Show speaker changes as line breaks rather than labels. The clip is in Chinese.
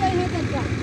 哎，对对对。